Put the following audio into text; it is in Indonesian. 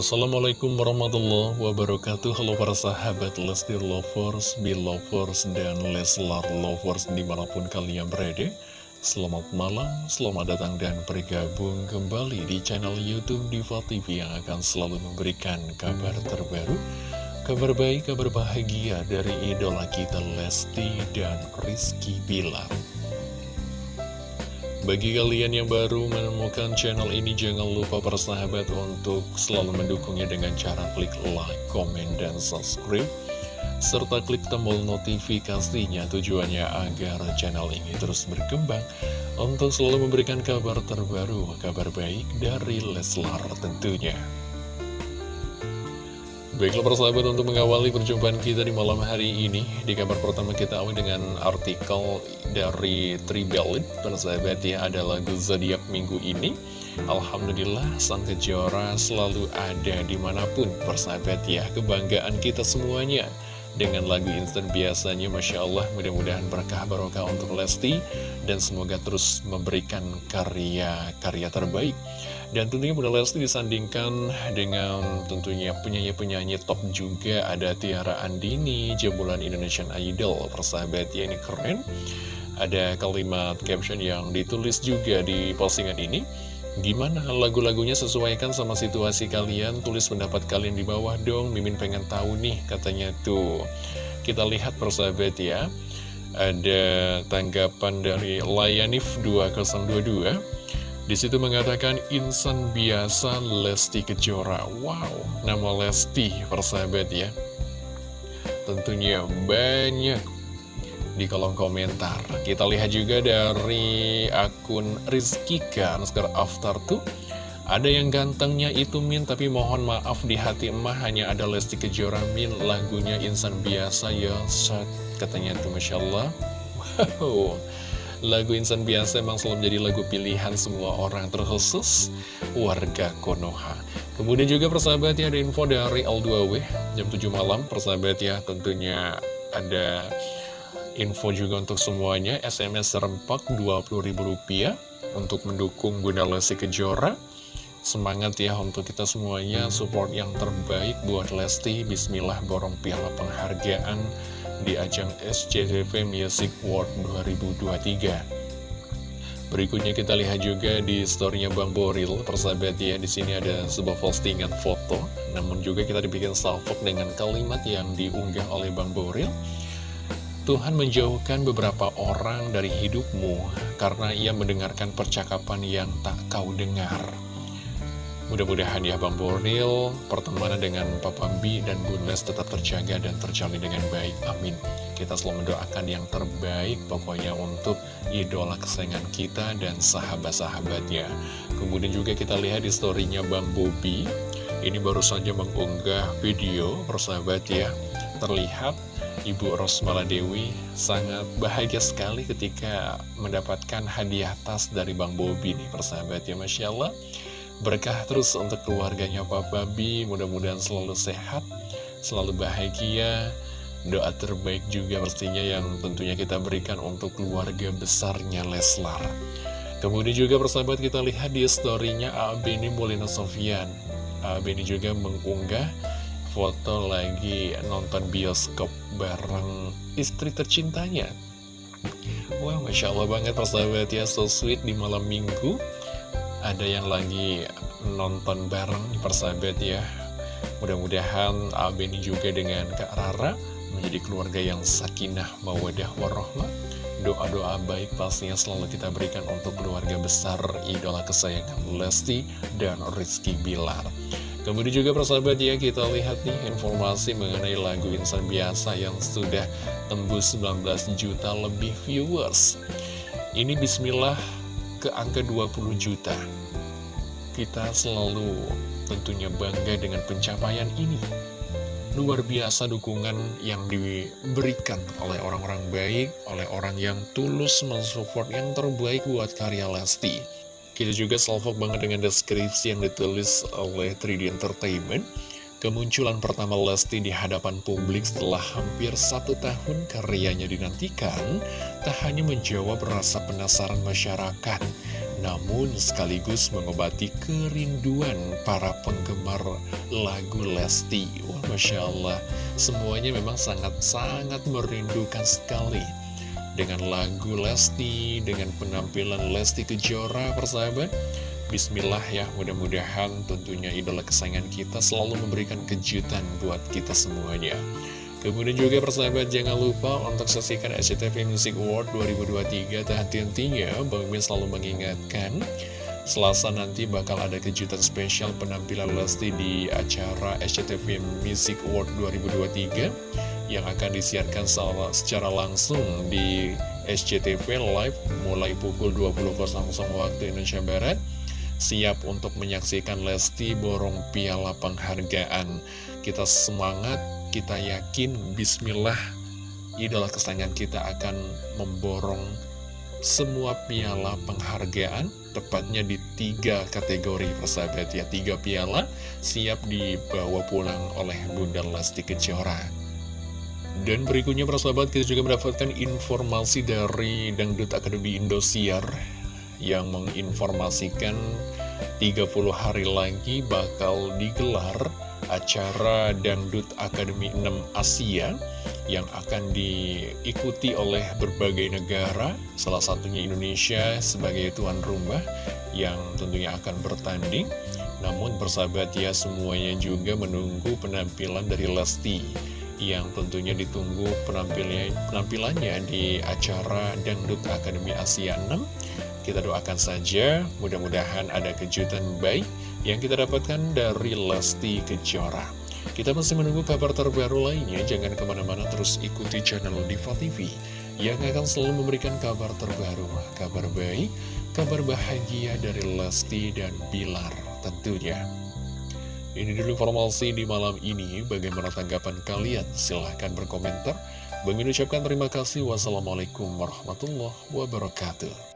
Assalamualaikum warahmatullahi wabarakatuh. Halo para sahabat Lesti Lovers, Belovers, dan Leslar Lovers di mana pun kalian berada. Selamat malam, selamat datang dan bergabung kembali di channel Youtube Diva TV Yang akan selalu memberikan kabar terbaru Kabar baik, kabar bahagia dari idola kita Lesti dan Rizky Bilar bagi kalian yang baru menemukan channel ini, jangan lupa persahabat untuk selalu mendukungnya dengan cara klik like, komen, dan subscribe. Serta klik tombol notifikasinya tujuannya agar channel ini terus berkembang untuk selalu memberikan kabar terbaru, kabar baik dari Leslar tentunya. Baiklah persahabat untuk mengawali perjumpaan kita di malam hari ini Di kabar pertama kita awal dengan artikel dari Tribelit Persahabat ya ada lagu Zodiac minggu ini. Alhamdulillah sang kejora selalu ada di mana pun. Persahabat ya Kebanggaan kita semuanya dengan lagu instan biasanya Masya Allah. Mudah-mudahan berkah barokah untuk Lesti dan semoga terus memberikan karya-karya terbaik. Dan tentunya Bunda Lesti disandingkan dengan tentunya penyanyi-penyanyi top juga. Ada Tiara Andini, Jembulan Indonesian Idol. Persahabat ya ini keren. Ada kalimat caption yang ditulis juga di postingan ini Gimana lagu-lagunya sesuaikan sama situasi kalian? Tulis pendapat kalian di bawah dong. Mimin pengen tahu nih katanya tuh. Kita lihat persahabat ya. Ada tanggapan dari Layanif 2022 di situ mengatakan insan biasa Lesti Kejora. Wow, nama Lesti persahabat ya. Tentunya banyak di kolom komentar. Kita lihat juga dari akun Rizkika, Nuskar After tuh. Ada yang gantengnya itu Min, tapi mohon maaf di hati emah hanya ada Lesti Kejora Min, lagunya insan biasa ya, saat katanya tuh Masya Allah. Wow, Lagu Insan Biasa memang selalu menjadi lagu pilihan semua orang terkhusus warga Konoha. Kemudian juga persahabat ya ada info dari L2W jam 7 malam persahabat ya tentunya ada info juga untuk semuanya SMS serempak Rp20.000 untuk mendukung Bunda Lesti Kejora Semangat ya untuk kita semuanya support yang terbaik buat Lesti Bismillah borong piala penghargaan di ajang SCTV Music World 2023. Berikutnya kita lihat juga di storynya Bang Boril, persahabat ya, di sini ada sebuah postingan foto, namun juga kita dibikin salvok dengan kalimat yang diunggah oleh Bang Boril. Tuhan menjauhkan beberapa orang dari hidupmu karena ia mendengarkan percakapan yang tak kau dengar. Mudah-mudahan ya Bang Bornil, pertemanan dengan Papa B dan Bun Les tetap terjaga dan terjalin dengan baik. Amin. Kita selalu mendoakan yang terbaik pokoknya untuk idola kesayangan kita dan sahabat-sahabatnya. Kemudian juga kita lihat di storynya Bang Bobi. Ini baru saja mengunggah video persahabat ya. Terlihat Ibu Rosmala Dewi sangat bahagia sekali ketika mendapatkan hadiah tas dari Bang Bobi nih persahabat ya Masya Allah. Berkah terus untuk keluarganya Papa B, mudah-mudahan selalu sehat, selalu bahagia. Doa terbaik juga pastinya yang tentunya kita berikan untuk keluarga besarnya Leslar. Kemudian juga persahabat kita lihat di storynya Abeni Molina Sofian. Abeni juga mengunggah foto lagi nonton bioskop bareng istri tercintanya. Wah, Masya Allah banget persahabat ya, so sweet di malam minggu. Ada yang lagi nonton bareng persahabat ya. Mudah-mudahan Abeni juga dengan Kak Rara menjadi keluarga yang sakinah mawadah warohmah. Doa-doa baik pastinya selalu kita berikan untuk keluarga besar idola kesayangan Lesti dan Rizky Bilar Kemudian juga persahabat ya kita lihat nih informasi mengenai lagu Insan Biasa yang sudah tembus 19 juta lebih viewers Ini bismillah ke angka 20 juta. Kita selalu tentunya bangga dengan pencapaian ini. Luar biasa dukungan yang diberikan oleh orang-orang baik, oleh orang yang tulus mensupport yang terbaik buat karya Lesti. Kita juga salvok banget dengan deskripsi yang ditulis oleh 3D Entertainment. Kemunculan pertama Lesti di hadapan publik setelah hampir satu tahun karyanya dinantikan, tak hanya menjawab rasa penasaran masyarakat, namun sekaligus mengobati kerinduan para penggemar lagu Lesti. Wah, Masya Allah, semuanya memang sangat-sangat merindukan sekali dengan lagu Lesti, dengan penampilan Lesti Kejora, persahabat. Bismillah ya, mudah-mudahan tentunya idola kesayangan kita selalu memberikan kejutan buat kita semuanya. Kemudian juga persahabat jangan lupa untuk saksikan SCTV Music Award 2023 Dan henti-hentinya Bang Min selalu mengingatkan Selasa nanti bakal ada kejutan spesial penampilan Lesti di acara SCTV Music Award 2023 Yang akan disiarkan secara langsung di SCTV Live mulai pukul 20.00 waktu Indonesia Barat. Siap untuk menyaksikan Lesti borong piala penghargaan. Kita semangat kita yakin bismillah idola kesayangan kita akan memborong semua piala penghargaan tepatnya di tiga kategori persahabat ya tiga piala siap dibawa pulang oleh Bunda Lesti Kejora dan berikutnya persahabat kita juga mendapatkan informasi dari Dangdut Akademi Indosiar yang menginformasikan 30 hari lagi bakal digelar acara Dangdut Akademi 6 Asia yang akan diikuti oleh berbagai negara, salah satunya Indonesia sebagai tuan rumah yang tentunya akan bertanding. Namun bersahabat ya semuanya juga menunggu penampilan dari Lesti yang tentunya ditunggu penampilannya, di acara Dangdut Akademi Asia 6 kita doakan saja, mudah-mudahan ada kejutan baik yang kita dapatkan dari Lesti Kejora. Kita masih menunggu kabar terbaru lainnya, jangan ke mana-mana terus ikuti channel Diva TV yang akan selalu memberikan kabar terbaru, kabar baik, kabar bahagia dari Lesti dan Bilar tentunya. Ini dulu informasi di malam ini, bagaimana tanggapan kalian? Silahkan berkomentar. Bagi ucapkan terima kasih. Wassalamualaikum warahmatullahi wabarakatuh.